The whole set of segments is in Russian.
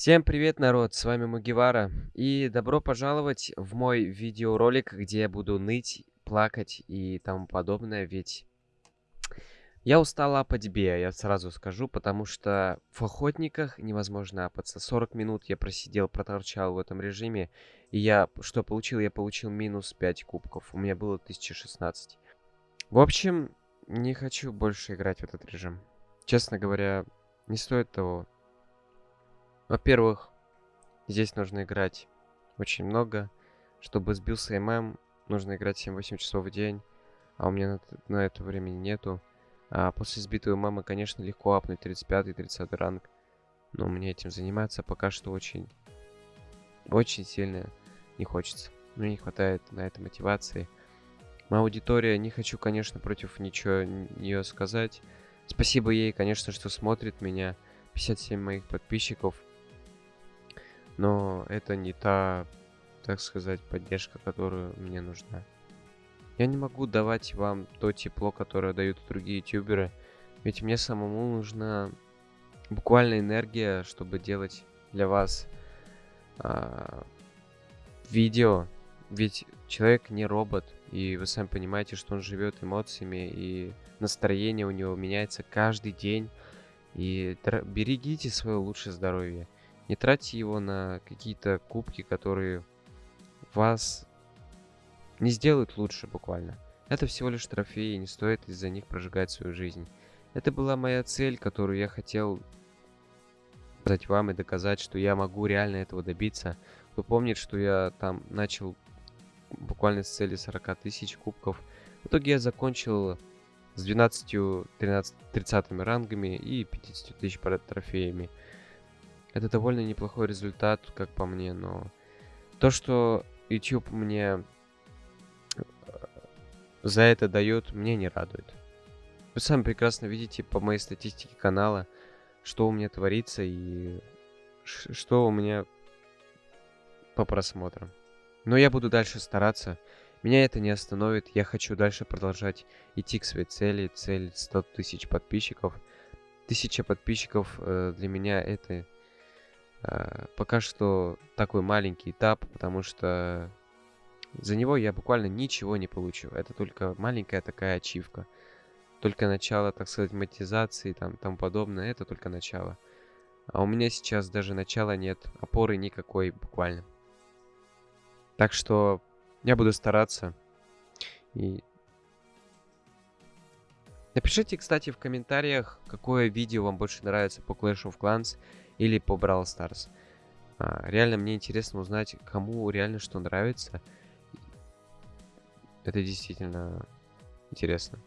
Всем привет, народ! С вами Мугивара. И добро пожаловать в мой видеоролик, где я буду ныть, плакать и тому подобное. Ведь я устал апать Беа, я сразу скажу, потому что в охотниках невозможно апаться. 40 минут я просидел, проторчал в этом режиме. И я что получил? Я получил минус 5 кубков. У меня было 1016. В общем, не хочу больше играть в этот режим. Честно говоря, не стоит того. Во-первых, здесь нужно играть очень много. Чтобы сбился ММ, нужно играть 7-8 часов в день. А у меня на, на это времени нету. А после сбитого ММа, конечно, легко апнуть 35-30 ранг. Но мне этим заниматься пока что очень, очень сильно не хочется. Мне не хватает на это мотивации. Моя аудитория, не хочу, конечно, против ничего нее сказать. Спасибо ей, конечно, что смотрит меня. 57 моих подписчиков но это не та, так сказать, поддержка, которая мне нужна. Я не могу давать вам то тепло, которое дают другие ютуберы, ведь мне самому нужна буквально энергия, чтобы делать для вас а, видео. Ведь человек не робот, и вы сами понимаете, что он живет эмоциями, и настроение у него меняется каждый день. И берегите свое лучшее здоровье. Не тратьте его на какие-то кубки, которые вас не сделают лучше буквально. Это всего лишь трофеи, не стоит из-за них прожигать свою жизнь. Это была моя цель, которую я хотел сказать вам и доказать, что я могу реально этого добиться. Вы помните, что я там начал буквально с цели 40 тысяч кубков. В итоге я закончил с 12, 13, 30 рангами и 50 тысяч трофеями. Это довольно неплохой результат, как по мне, но то, что YouTube мне э, за это дает, мне не радует. Вы сами прекрасно видите по моей статистике канала, что у меня творится и что у меня по просмотрам. Но я буду дальше стараться. Меня это не остановит. Я хочу дальше продолжать идти к своей цели. Цель 100 тысяч подписчиков. Тысяча подписчиков э, для меня это пока что такой маленький этап, потому что за него я буквально ничего не получу. Это только маленькая такая ачивка. Только начало, так сказать, монетизации, там, тому подобное. Это только начало. А у меня сейчас даже начала нет. Опоры никакой буквально. Так что я буду стараться. И Напишите, кстати, в комментариях, какое видео вам больше нравится по Clash of Clans или по Brawl Stars. А, реально мне интересно узнать, кому реально что нравится. Это действительно интересно.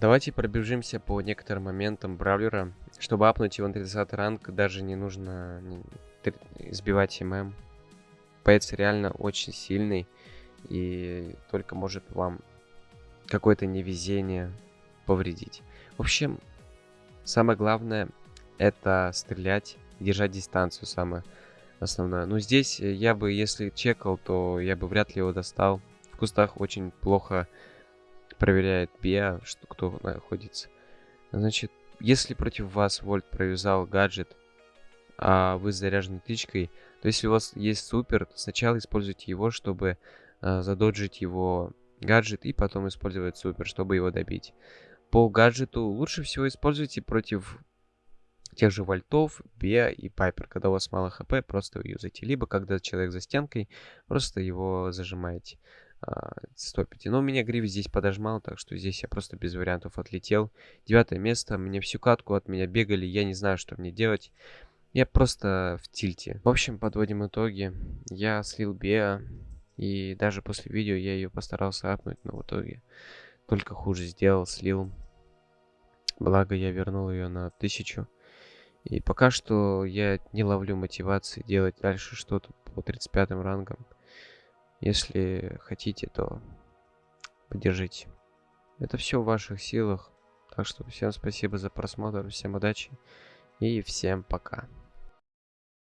Давайте пробежимся по некоторым моментам Бравлера. Чтобы апнуть его на 30 ранг, даже не нужно сбивать ММ. Пэтс реально очень сильный. И только может вам какое-то невезение повредить. В общем, самое главное это стрелять, держать дистанцию самое основное. Но здесь я бы, если чекал, то я бы вряд ли его достал. В кустах очень плохо проверяет биа, что кто находится. Значит, если против вас Вольт провязал гаджет, а вы заряжены тычкой, то если у вас есть супер, то сначала используйте его, чтобы э, задоджить его гаджет, и потом использовать супер, чтобы его добить. По гаджету лучше всего используйте против тех же вольтов, Бе и Пайпер. Когда у вас мало хп, просто юзайте. Либо когда человек за стенкой, просто его зажимаете. А, стопите. Но у меня гриф здесь подожмал, так что здесь я просто без вариантов отлетел. Девятое место. Мне всю катку от меня бегали. Я не знаю, что мне делать. Я просто в тильте. В общем, подводим итоги. Я слил Беа. И даже после видео я ее постарался апнуть, но в итоге только хуже сделал, слил. Благо я вернул ее на тысячу. И пока что я не ловлю мотивации делать дальше что-то по 35 рангам. Если хотите, то поддержите. Это все в ваших силах. Так что всем спасибо за просмотр, всем удачи и всем пока.